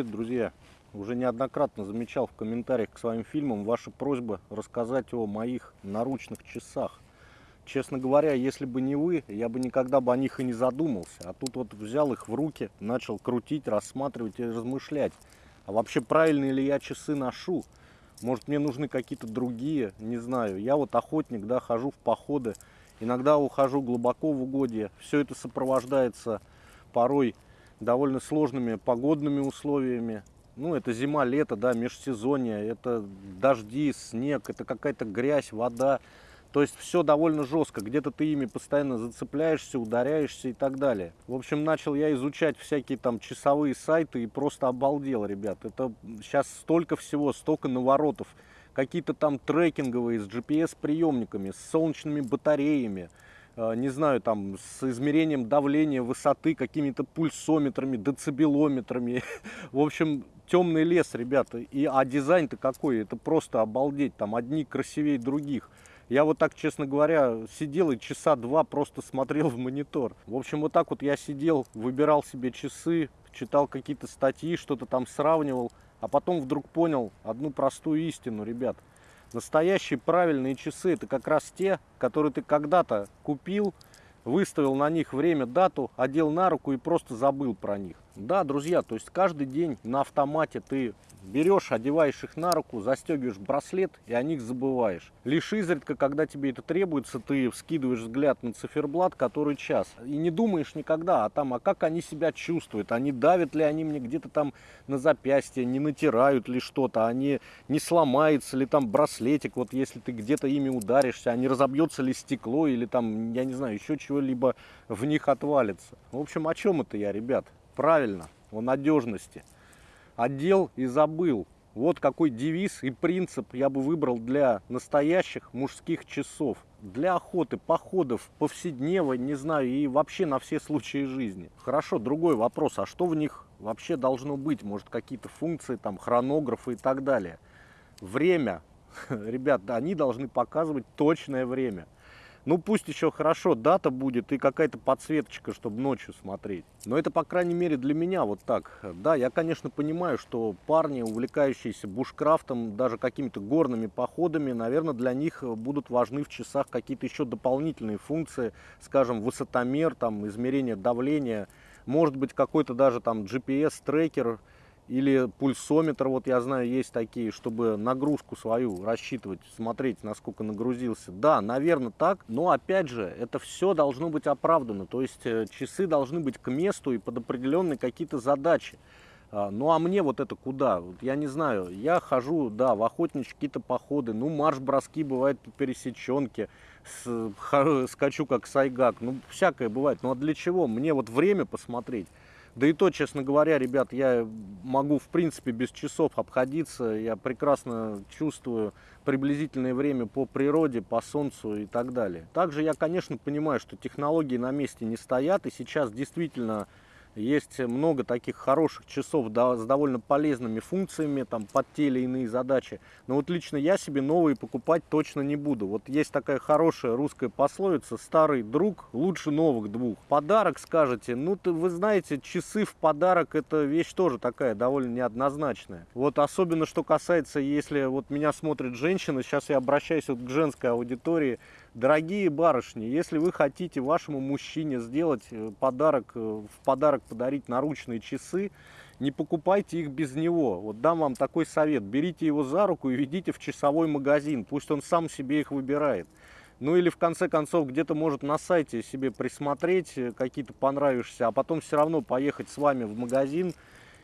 привет, друзья! Уже неоднократно замечал в комментариях к своим фильмам ваши просьбы рассказать о моих наручных часах. Честно говоря, если бы не вы, я бы никогда бы о них и не задумался. А тут вот взял их в руки, начал крутить, рассматривать и размышлять. А вообще правильные ли я часы ношу? Может мне нужны какие-то другие, не знаю. Я вот охотник, да, хожу в походы. Иногда ухожу глубоко в угодье. Все это сопровождается порой довольно сложными погодными условиями. Ну, это зима, лето, да, межсезонье, это дожди, снег, это какая-то грязь, вода. То есть все довольно жестко, где-то ты ими постоянно зацепляешься, ударяешься и так далее. В общем, начал я изучать всякие там часовые сайты и просто обалдел, ребят. Это сейчас столько всего, столько наворотов. Какие-то там трекинговые с GPS-приемниками, с солнечными батареями. Э, не знаю, там, с измерением давления, высоты, какими-то пульсометрами, децибелометрами. В общем, темный лес, ребята. И, а дизайн-то какой? Это просто обалдеть. Там одни красивее других. Я вот так, честно говоря, сидел и часа два просто смотрел в монитор. В общем, вот так вот я сидел, выбирал себе часы, читал какие-то статьи, что-то там сравнивал. А потом вдруг понял одну простую истину, ребят. Настоящие правильные часы это как раз те, которые ты когда-то купил, выставил на них время, дату, одел на руку и просто забыл про них. Да, друзья, то есть каждый день на автомате ты берешь, одеваешь их на руку, застегиваешь браслет и о них забываешь. Лишь изредка, когда тебе это требуется, ты вскидываешь взгляд на циферблат, который час. И не думаешь никогда о том, а как они себя чувствуют, они давят ли они мне где-то там на запястье, не натирают ли что-то, они не сломается ли там браслетик, вот если ты где-то ими ударишься, а не разобьется ли стекло или там, я не знаю, еще чего-либо в них отвалится. В общем, о чем это я, ребят? Правильно, о надежности одел и забыл. Вот какой девиз и принцип я бы выбрал для настоящих мужских часов. Для охоты, походов, повседневной, не знаю, и вообще на все случаи жизни. Хорошо, другой вопрос, а что в них вообще должно быть? Может какие-то функции, там хронографы и так далее. Время, ребят, они должны показывать точное время. Ну пусть еще хорошо дата будет и какая-то подсветочка, чтобы ночью смотреть. Но это, по крайней мере, для меня вот так. Да, я, конечно, понимаю, что парни, увлекающиеся бушкрафтом, даже какими-то горными походами, наверное, для них будут важны в часах какие-то еще дополнительные функции, скажем, высотомер, там, измерение давления, может быть, какой-то даже там GPS-трекер, или пульсометр, вот я знаю, есть такие, чтобы нагрузку свою рассчитывать, смотреть, насколько нагрузился. Да, наверное, так, но опять же, это все должно быть оправдано. То есть э, часы должны быть к месту и под определенные какие-то задачи. А, ну а мне вот это куда? Вот я не знаю, я хожу, да, в охотничьи какие-то походы, ну марш-броски бывает по пересеченке, с, ха, скачу как сайгак, ну всякое бывает. Ну а для чего? Мне вот время посмотреть. Да и то, честно говоря, ребят, я могу в принципе без часов обходиться. Я прекрасно чувствую приблизительное время по природе, по солнцу и так далее. Также я, конечно, понимаю, что технологии на месте не стоят. И сейчас действительно есть много таких хороших часов да, с довольно полезными функциями там, под те или иные задачи. Но вот лично я себе новые покупать точно не буду. Вот есть такая хорошая русская пословица «Старый друг лучше новых двух». Подарок скажете, ну ты, вы знаете, часы в подарок это вещь тоже такая довольно неоднозначная. Вот особенно что касается, если вот меня смотрит женщина, сейчас я обращаюсь вот к женской аудитории, Дорогие барышни, если вы хотите вашему мужчине сделать э, подарок, э, в подарок подарить наручные часы, не покупайте их без него. Вот дам вам такой совет. Берите его за руку и ведите в часовой магазин. Пусть он сам себе их выбирает. Ну или в конце концов где-то может на сайте себе присмотреть э, какие-то понравишься, а потом все равно поехать с вами в магазин,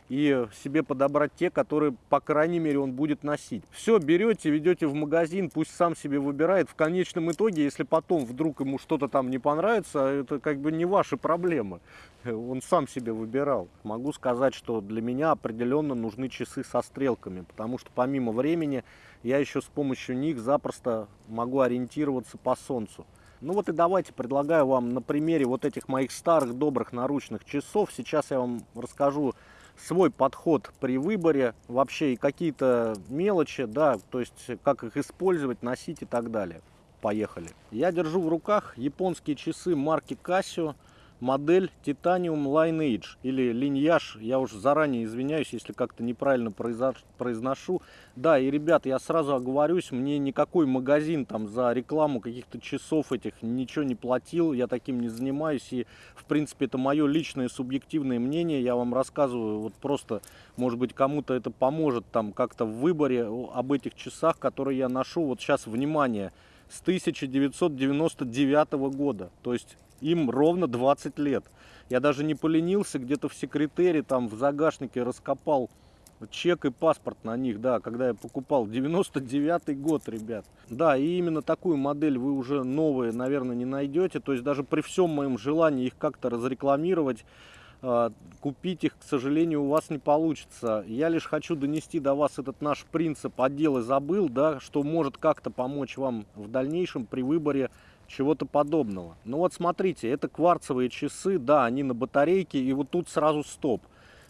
и себе подобрать те, которые, по крайней мере, он будет носить. Все, берете, ведете в магазин, пусть сам себе выбирает. В конечном итоге, если потом вдруг ему что-то там не понравится, это как бы не ваши проблемы. Он сам себе выбирал. Могу сказать, что для меня определенно нужны часы со стрелками, потому что помимо времени я еще с помощью них запросто могу ориентироваться по солнцу. Ну вот и давайте предлагаю вам на примере вот этих моих старых добрых наручных часов. Сейчас я вам расскажу свой подход при выборе, вообще и какие-то мелочи, да, то есть как их использовать, носить и так далее. Поехали. Я держу в руках японские часы марки Casio. Модель Titanium Lineage или Lineage. Я уж заранее извиняюсь, если как-то неправильно произношу. Да, и, ребят, я сразу оговорюсь, мне никакой магазин там за рекламу каких-то часов этих ничего не платил, я таким не занимаюсь. И, в принципе, это мое личное субъективное мнение. Я вам рассказываю, вот просто, может быть, кому-то это поможет там как-то в выборе об этих часах, которые я ношу. Вот сейчас, внимание, с 1999 года. То есть им ровно 20 лет. Я даже не поленился, где-то в секретере, там в загашнике раскопал чек и паспорт на них, да, когда я покупал. 99 год, ребят. Да, и именно такую модель вы уже новые, наверное, не найдете. То есть даже при всем моем желании их как-то разрекламировать, а, купить их, к сожалению, у вас не получится. Я лишь хочу донести до вас этот наш принцип «отдел и забыл», да, что может как-то помочь вам в дальнейшем при выборе чего-то подобного. Ну вот смотрите, это кварцевые часы, да, они на батарейке, и вот тут сразу стоп.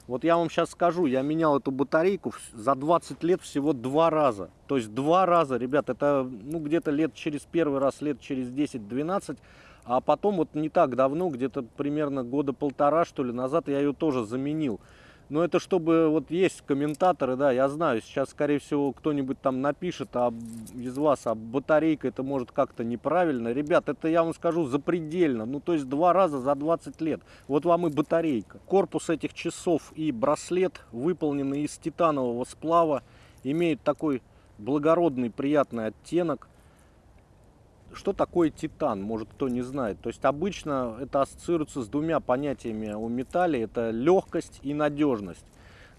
Вот я вам сейчас скажу, я менял эту батарейку за 20 лет всего два раза. То есть два раза, ребят, это ну где-то лет через первый раз, лет через 10-12, а потом вот не так давно, где-то примерно года полтора что ли назад я ее тоже заменил. Но это чтобы, вот есть комментаторы, да, я знаю, сейчас, скорее всего, кто-нибудь там напишет а из вас, а батарейка это может как-то неправильно. Ребят, это я вам скажу запредельно, ну то есть два раза за 20 лет. Вот вам и батарейка. Корпус этих часов и браслет выполнены из титанового сплава, имеют такой благородный приятный оттенок. Что такое титан, может кто не знает. То есть обычно это ассоциируется с двумя понятиями у металле. Это легкость и надежность.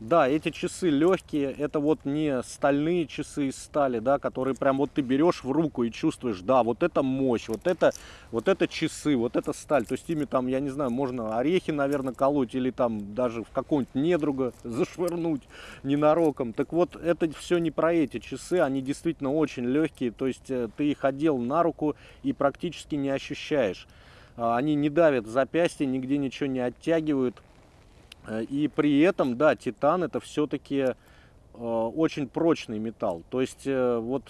Да, эти часы легкие, это вот не стальные часы из стали, да, которые прям вот ты берешь в руку и чувствуешь, да, вот это мощь, вот это, вот это часы, вот это сталь. То есть ими там, я не знаю, можно орехи, наверное, колоть или там даже в какого-нибудь недруга зашвырнуть ненароком. Так вот, это все не про эти часы, они действительно очень легкие, то есть э, ты их одел на руку и практически не ощущаешь. А, они не давят запястье, нигде ничего не оттягивают. Э, и при этом, да, титан это все-таки э, очень прочный металл. То есть э, вот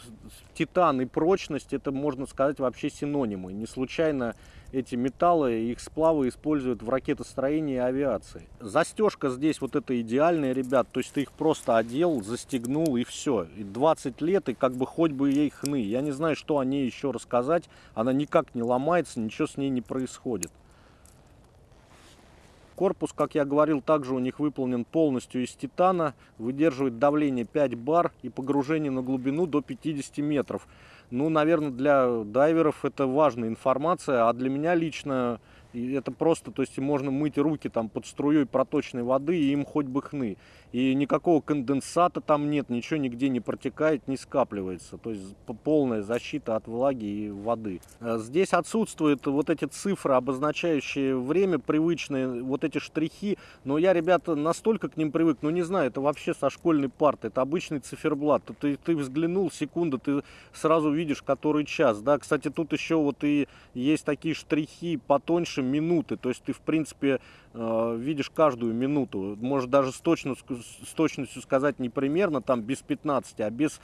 титан и прочность это можно сказать вообще синонимы. Не случайно эти металлы, их сплавы используют в ракетостроении и авиации. Застежка здесь вот это идеальная, ребят. То есть ты их просто одел, застегнул и все. И 20 лет и как бы хоть бы ей хны. Я не знаю, что о ней еще рассказать. Она никак не ломается, ничего с ней не происходит. Корпус, как я говорил, также у них выполнен полностью из титана, выдерживает давление 5 бар и погружение на глубину до 50 метров. Ну, наверное, для дайверов это важная информация, а для меня лично и это просто, то есть можно мыть руки там под струей проточной воды, и им хоть бы хны. И никакого конденсата там нет, ничего нигде не протекает, не скапливается. То есть полная защита от влаги и воды. Э, здесь отсутствуют вот эти цифры, обозначающие время, привычные, вот эти штрихи. Но я, ребята, настолько к ним привык, ну не знаю, это вообще со школьной парты, это обычный циферблат. Ты, ты взглянул, секунда, ты сразу видишь, который час. Да, кстати, тут еще вот и есть такие штрихи потоньше, больше минуты. То есть ты, в принципе, э, видишь каждую минуту. Можешь даже с точностью, с точностью сказать не примерно, там, без 15, а без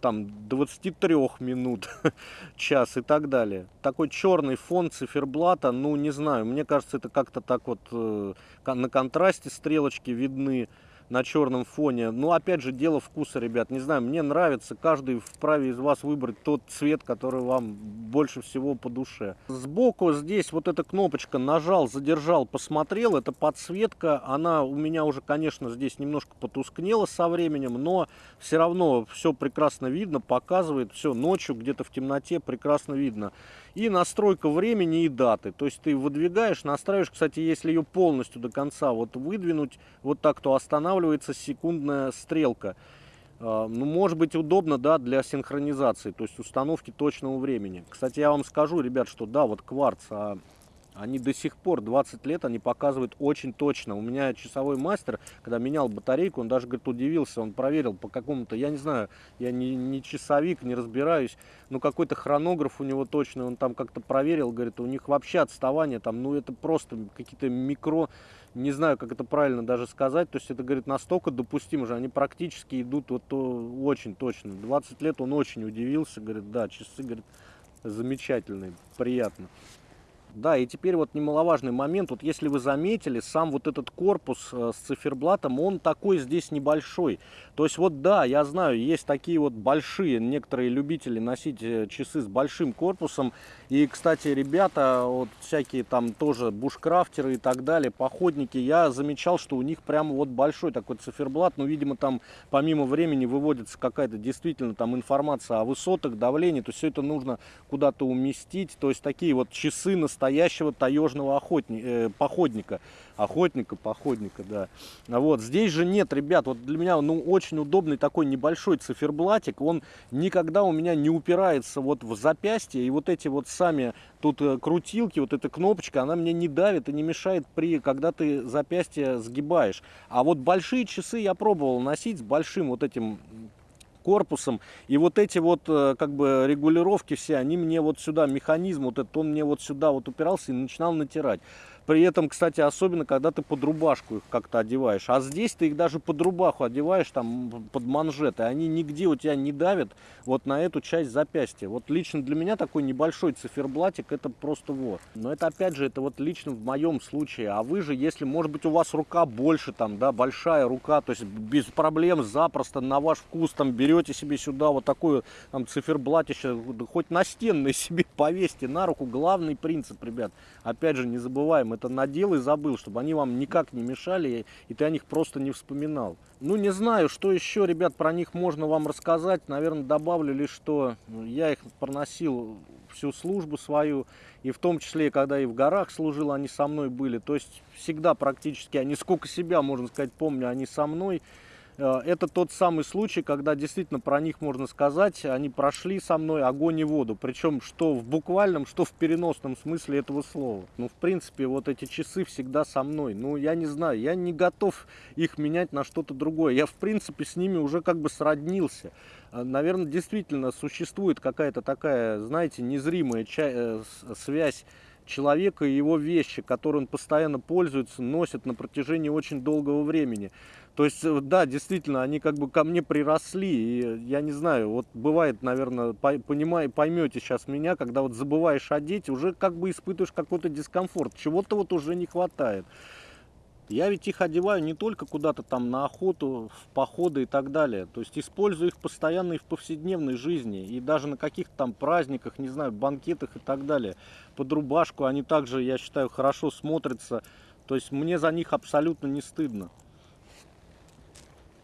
там 23 минут, час и так далее. Такой черный фон циферблата, ну не знаю, мне кажется, это как-то так вот э, на контрасте стрелочки видны на черном фоне. Но опять же, дело вкуса, ребят. Не знаю, мне нравится. Каждый вправе из вас выбрать тот цвет, который вам больше всего по душе. Сбоку здесь вот эта кнопочка нажал, задержал, посмотрел. Это подсветка. Она у меня уже, конечно, здесь немножко потускнела со временем, но все равно все прекрасно видно, показывает. Все ночью где-то в темноте прекрасно видно и настройка времени и даты. То есть ты выдвигаешь, настраиваешь, кстати, если ее полностью до конца вот выдвинуть, вот так, то останавливается секундная стрелка. А, ну, может быть удобно, да, для синхронизации, то есть установки точного времени. Кстати, я вам скажу, ребят, что да, вот кварц, а они до сих пор, 20 лет, они показывают очень точно. У меня часовой мастер, когда менял батарейку, он даже, говорит, удивился, он проверил по какому-то, я не знаю, я не, не часовик, не разбираюсь, но какой-то хронограф у него точно, он там как-то проверил, говорит, у них вообще отставание там, ну это просто какие-то микро, не знаю, как это правильно даже сказать, то есть это, говорит, настолько допустимо же, они практически идут вот то, очень точно. 20 лет он очень удивился, говорит, да, часы, говорит, замечательные, приятно. Да, и теперь вот немаловажный момент. Вот если вы заметили, сам вот этот корпус э, с циферблатом, он такой здесь небольшой. То есть вот да, я знаю, есть такие вот большие, некоторые любители носить э, часы с большим корпусом. И, кстати, ребята, вот всякие там тоже бушкрафтеры и так далее, походники, я замечал, что у них прямо вот большой такой циферблат. Ну, видимо, там помимо времени выводится какая-то действительно там информация о высотах, давлении. То есть все это нужно куда-то уместить. То есть такие вот часы на настоящего таежного охотника, э, походника. Охотника, походника, да. Вот, здесь же нет, ребят, вот для меня, ну, очень удобный такой небольшой циферблатик. Он никогда у меня не упирается вот в запястье. И вот эти вот сами тут э, крутилки, вот эта кнопочка, она мне не давит и не мешает при, когда ты запястье сгибаешь. А вот большие часы я пробовал носить с большим вот этим корпусом. И вот эти вот э, как бы регулировки все, они мне вот сюда, механизм вот этот, он мне вот сюда вот упирался и начинал натирать. При этом, кстати, особенно, когда ты под рубашку их как-то одеваешь. А здесь ты их даже под рубаху одеваешь, там, под манжеты. Они нигде у тебя не давят вот на эту часть запястья. Вот лично для меня такой небольшой циферблатик, это просто вот. Но это, опять же, это вот лично в моем случае. А вы же, если, может быть, у вас рука больше, там, да, большая рука, то есть без проблем, запросто на ваш вкус, там, берете себе сюда вот такое, там, циферблатище, хоть настенное себе повесьте на руку. Главный принцип, ребят, опять же, не забываем, это надел и забыл, чтобы они вам никак не мешали, и ты о них просто не вспоминал. Ну, не знаю, что еще, ребят, про них можно вам рассказать. Наверное, добавлю лишь, что я их проносил всю службу свою, и в том числе, когда и в горах служил, они со мной были. То есть всегда практически, они сколько себя, можно сказать, помню, они со мной. Э, это тот самый случай, когда действительно про них можно сказать, они прошли со мной огонь и воду. Причем что в буквальном, что в переносном смысле этого слова. Ну, в принципе, вот эти часы всегда со мной. Ну, я не знаю, я не готов их менять на что-то другое. Я, в принципе, с ними уже как бы сроднился. Э, Наверное, действительно существует какая-то такая, знаете, незримая э, связь человека и его вещи, которые он постоянно пользуется, носит на протяжении очень долгого времени. То есть, э, да, действительно, они как бы ко мне приросли, и я не знаю, вот бывает, наверное, понимай, поймете сейчас меня, когда вот забываешь одеть, уже как бы испытываешь какой-то дискомфорт, чего-то вот уже не хватает. Я ведь их одеваю не только куда-то там на охоту, в походы и так далее. То есть использую их постоянно и в повседневной жизни. И даже на каких-то там праздниках, не знаю, банкетах и так далее. Под рубашку они также, я считаю, хорошо смотрятся. То есть мне за них абсолютно не стыдно.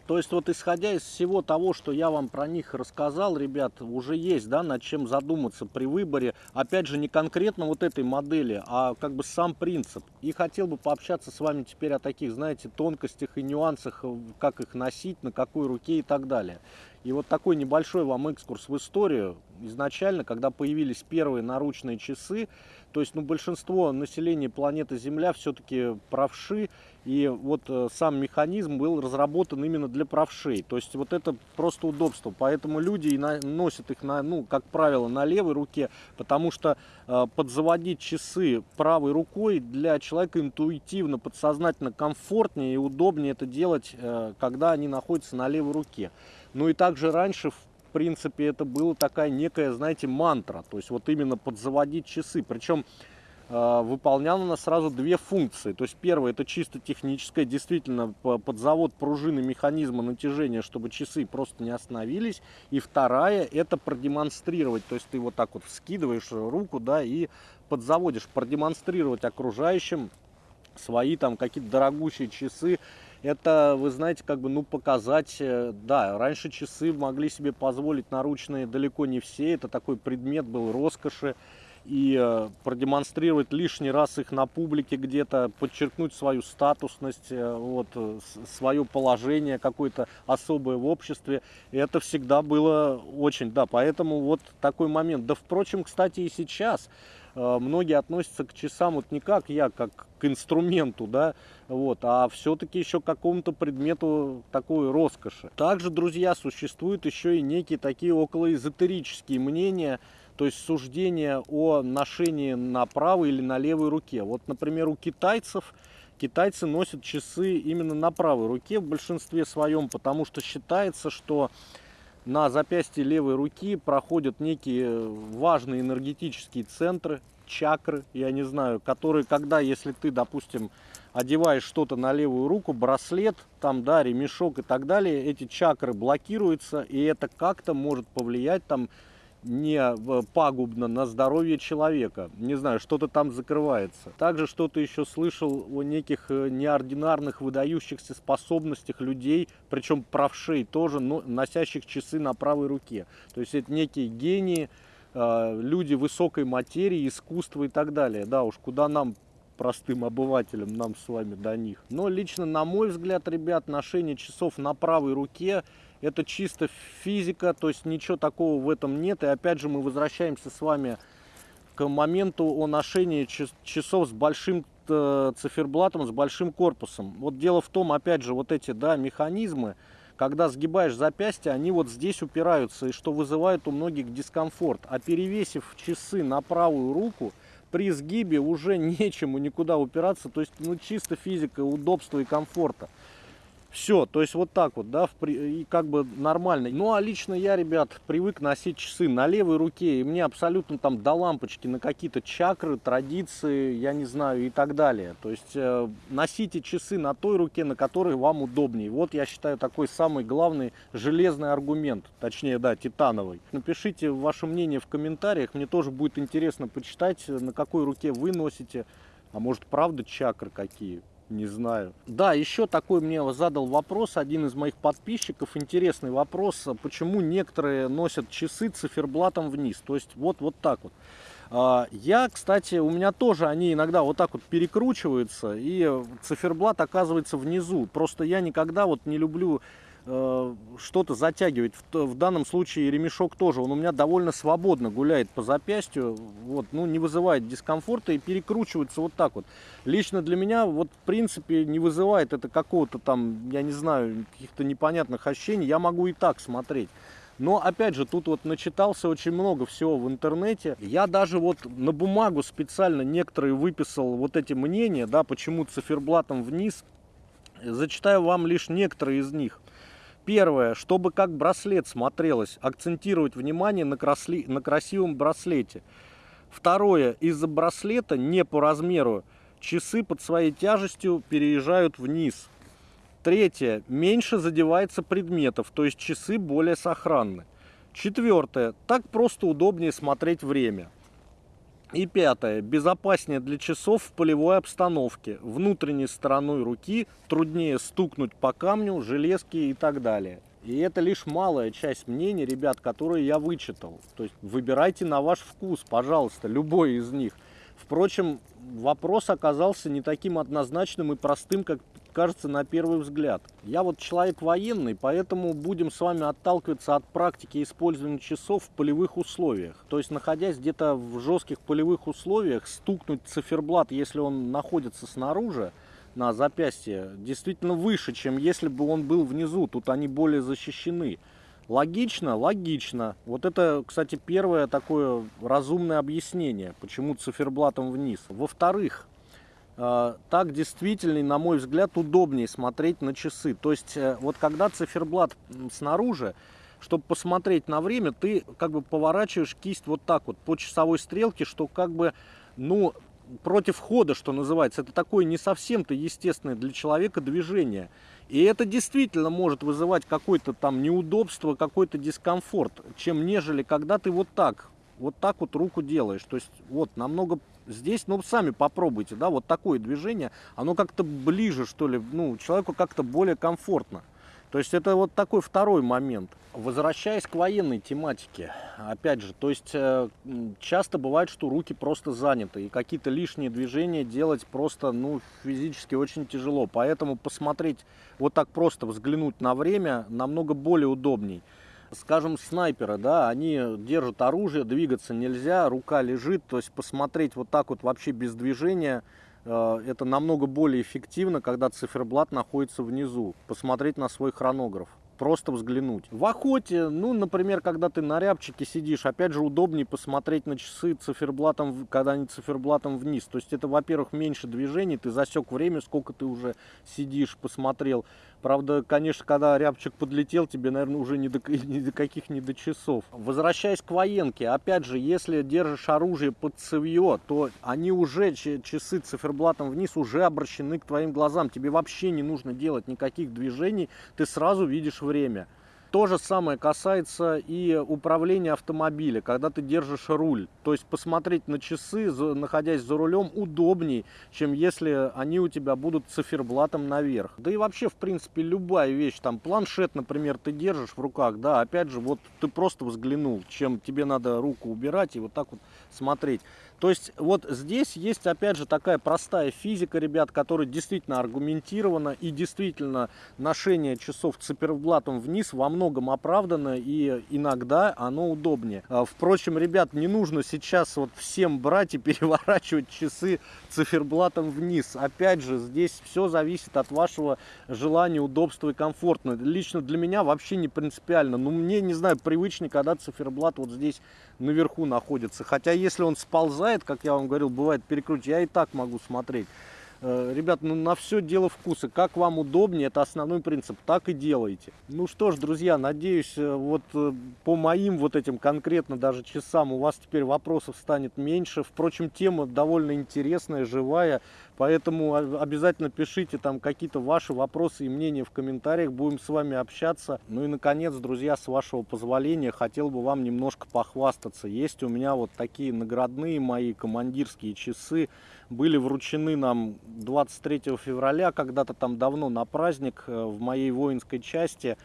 То есть вот исходя из всего того, что я вам про них рассказал, ребят, уже есть, да, над чем задуматься при выборе. Опять же, не конкретно вот этой модели, а как бы сам принцип. И хотел бы пообщаться с вами теперь о таких, знаете, тонкостях и нюансах, как их носить, на какой руке и так далее. И вот такой небольшой вам экскурс в историю. Изначально, когда появились первые наручные часы, то есть ну, большинство населения планеты Земля все-таки правши, и вот э, сам механизм был разработан именно для правшей. То есть вот это просто удобство. Поэтому люди и на, носят их, на, ну, как правило, на левой руке, потому что э, подзаводить часы правой рукой для человека интуитивно, подсознательно комфортнее и удобнее это делать, э, когда они находятся на левой руке. Ну и также раньше, в принципе, это была такая некая, знаете, мантра. То есть вот именно подзаводить часы. Причем э, выполняла она сразу две функции. То есть первая это чисто техническая, действительно под завод пружины механизма натяжения, чтобы часы просто не остановились. И вторая это продемонстрировать. То есть ты вот так вот вскидываешь руку, да, и подзаводишь, продемонстрировать окружающим свои там какие-то дорогущие часы это, вы знаете, как бы, ну, показать, э, да, раньше часы могли себе позволить наручные далеко не все, это такой предмет был роскоши, и э, продемонстрировать лишний раз их на публике где-то, подчеркнуть свою статусность, э, вот, свое положение какое-то особое в обществе. Это всегда было очень, да, поэтому вот такой момент. Да, впрочем, кстати, и сейчас многие относятся к часам вот не как я, как к инструменту, да, вот, а все-таки еще к какому-то предмету такой роскоши. Также, друзья, существуют еще и некие такие околоэзотерические мнения, то есть суждения о ношении на правой или на левой руке. Вот, например, у китайцев китайцы носят часы именно на правой руке в большинстве своем, потому что считается, что на запястье левой руки проходят некие важные энергетические центры, чакры, я не знаю, которые, когда, если ты, допустим, одеваешь что-то на левую руку, браслет, там, да, ремешок и так далее, эти чакры блокируются, и это как-то может повлиять там не пагубно на здоровье человека. Не знаю, что-то там закрывается. Также что-то еще слышал о неких э, неординарных выдающихся способностях людей, причем правшей тоже, но носящих часы на правой руке. То есть это некие гении, э, люди высокой материи, искусства и так далее. Да уж, куда нам простым обывателям, нам с вами до них. Но лично, на мой взгляд, ребят, ношение часов на правой руке это чисто физика, то есть ничего такого в этом нет. И опять же мы возвращаемся с вами к моменту о ношении часов с большим э, циферблатом, с большим корпусом. Вот дело в том, опять же, вот эти да, механизмы, когда сгибаешь запястье, они вот здесь упираются, и что вызывает у многих дискомфорт. А перевесив часы на правую руку, при сгибе уже нечему никуда упираться, то есть ну, чисто физика, удобства и комфорта. Все, то есть вот так вот, да, в, и как бы нормально. Ну, а лично я, ребят, привык носить часы на левой руке, и мне абсолютно там до лампочки на какие-то чакры, традиции, я не знаю, и так далее. То есть э, носите часы на той руке, на которой вам удобнее. Вот я считаю такой самый главный железный аргумент, точнее, да, титановый. Напишите ваше мнение в комментариях, мне тоже будет интересно почитать, на какой руке вы носите, а может правда чакры какие. Не знаю. Да, еще такой мне задал вопрос один из моих подписчиков. Интересный вопрос. Почему некоторые носят часы циферблатом вниз? То есть вот, вот так вот. А, я, кстати, у меня тоже они иногда вот так вот перекручиваются, и циферблат оказывается внизу. Просто я никогда вот не люблю что-то затягивать. В, в данном случае ремешок тоже, он у меня довольно свободно гуляет по запястью, вот, ну, не вызывает дискомфорта и перекручивается вот так вот. Лично для меня, вот, в принципе, не вызывает это какого-то там, я не знаю, каких-то непонятных ощущений, я могу и так смотреть. Но, опять же, тут вот начитался очень много всего в интернете. Я даже вот на бумагу специально некоторые выписал вот эти мнения, да, почему циферблатом вниз. Зачитаю вам лишь некоторые из них. Первое, чтобы как браслет смотрелось, акцентировать внимание на, красли, на красивом браслете. Второе, из-за браслета не по размеру часы под своей тяжестью переезжают вниз. Третье, меньше задевается предметов, то есть часы более сохранны. Четвертое, так просто удобнее смотреть время. И пятое. Безопаснее для часов в полевой обстановке. Внутренней стороной руки труднее стукнуть по камню, железке и так далее. И это лишь малая часть мнений, ребят, которые я вычитал. То есть выбирайте на ваш вкус, пожалуйста, любой из них. Впрочем, вопрос оказался не таким однозначным и простым, как кажется на первый взгляд. Я вот человек военный, поэтому будем с вами отталкиваться от практики использования часов в полевых условиях. То есть, находясь где-то в жестких полевых условиях, стукнуть циферблат, если он находится снаружи, на запястье, действительно выше, чем если бы он был внизу. Тут они более защищены. Логично? Логично. Вот это, кстати, первое такое разумное объяснение, почему циферблатом вниз. Во-вторых, так действительно, на мой взгляд, удобнее смотреть на часы. То есть, э, вот когда циферблат снаружи, чтобы посмотреть на время, ты как бы поворачиваешь кисть вот так вот по часовой стрелке, что как бы, ну, против хода, что называется. Это такое не совсем-то естественное для человека движение. И это действительно может вызывать какое-то там неудобство, какой-то дискомфорт, чем нежели когда ты вот так, вот так вот руку делаешь. То есть вот намного Здесь, ну, сами попробуйте, да, вот такое движение, оно как-то ближе, что ли, ну, человеку как-то более комфортно. То есть это вот такой второй момент. Возвращаясь к военной тематике, опять же, то есть э, часто бывает, что руки просто заняты, и какие-то лишние движения делать просто, ну, физически очень тяжело. Поэтому посмотреть, вот так просто взглянуть на время намного более удобней скажем, снайперы, да, они держат оружие, двигаться нельзя, рука лежит, то есть посмотреть вот так вот вообще без движения, э, это намного более эффективно, когда циферблат находится внизу, посмотреть на свой хронограф просто взглянуть. В охоте, ну, например, когда ты на рябчике сидишь, опять же, удобнее посмотреть на часы циферблатом, когда они циферблатом вниз. То есть это, во-первых, меньше движений, ты засек время, сколько ты уже сидишь, посмотрел. Правда, конечно, когда рябчик подлетел, тебе, наверное, уже ни до, ни до каких ни до часов. Возвращаясь к военке, опять же, если держишь оружие под цевье, то они уже, часы циферблатом вниз, уже обращены к твоим глазам. Тебе вообще не нужно делать никаких движений, ты сразу видишь время. То же самое касается и управления автомобиля, когда ты держишь руль. То есть посмотреть на часы, находясь за рулем, удобней, чем если они у тебя будут циферблатом наверх. Да и вообще, в принципе, любая вещь, там планшет, например, ты держишь в руках, да, опять же, вот ты просто взглянул, чем тебе надо руку убирать и вот так вот смотреть. То есть вот здесь есть опять же такая простая физика, ребят, которая действительно аргументирована и действительно ношение часов циферблатом вниз во многом оправдано и иногда оно удобнее. А, впрочем, ребят, не нужно сейчас вот всем брать и переворачивать часы циферблатом вниз. Опять же, здесь все зависит от вашего желания, удобства и комфорта. Лично для меня вообще не принципиально. Ну, мне, не знаю, привычнее, когда циферблат вот здесь наверху находится. Хотя, если он сползает, как я вам говорил, бывает перекручивать, я и так могу смотреть. Э, ребят, ну на все дело вкуса. Как вам удобнее, это основной принцип. Так и делайте. Ну что ж, друзья, надеюсь, э, вот э, по моим вот этим конкретно даже часам у вас теперь вопросов станет меньше. Впрочем, тема довольно интересная, живая. Поэтому обязательно пишите там какие-то ваши вопросы и мнения в комментариях. Будем с вами общаться. Ну и, наконец, друзья, с вашего позволения, хотел бы вам немножко похвастаться. Есть у меня вот такие наградные мои командирские часы. Были вручены нам 23 февраля, когда-то там давно на праздник э, в моей воинской части.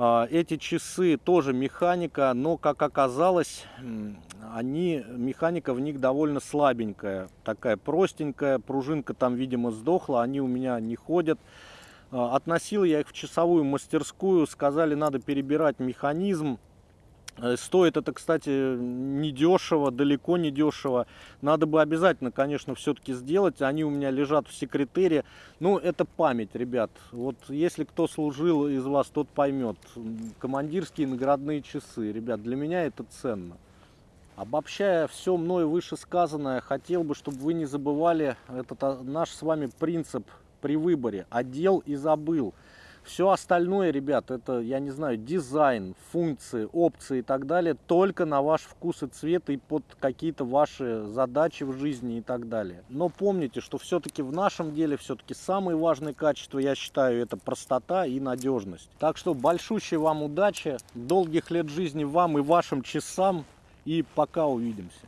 А, эти часы тоже механика, но, как оказалось, они, механика в них довольно слабенькая, такая простенькая, пружинка там, видимо, сдохла, они у меня не ходят. А, относил я их в часовую мастерскую, сказали, надо перебирать механизм. Э, стоит это, кстати, недешево, далеко не дешево. Надо бы обязательно, конечно, все-таки сделать. Они у меня лежат в секретере. Ну, это память, ребят. Вот если кто служил из вас, тот поймет. Командирские наградные часы. Ребят, для меня это ценно. Обобщая все мною вышесказанное, хотел бы, чтобы вы не забывали этот а, наш с вами принцип при выборе. Одел и забыл. Все остальное, ребят, это, я не знаю, дизайн, функции, опции и так далее, только на ваш вкус и цвет и под какие-то ваши задачи в жизни и так далее. Но помните, что все-таки в нашем деле все-таки самые важные качества, я считаю, это простота и надежность. Так что большущей вам удачи, долгих лет жизни вам и вашим часам и пока увидимся.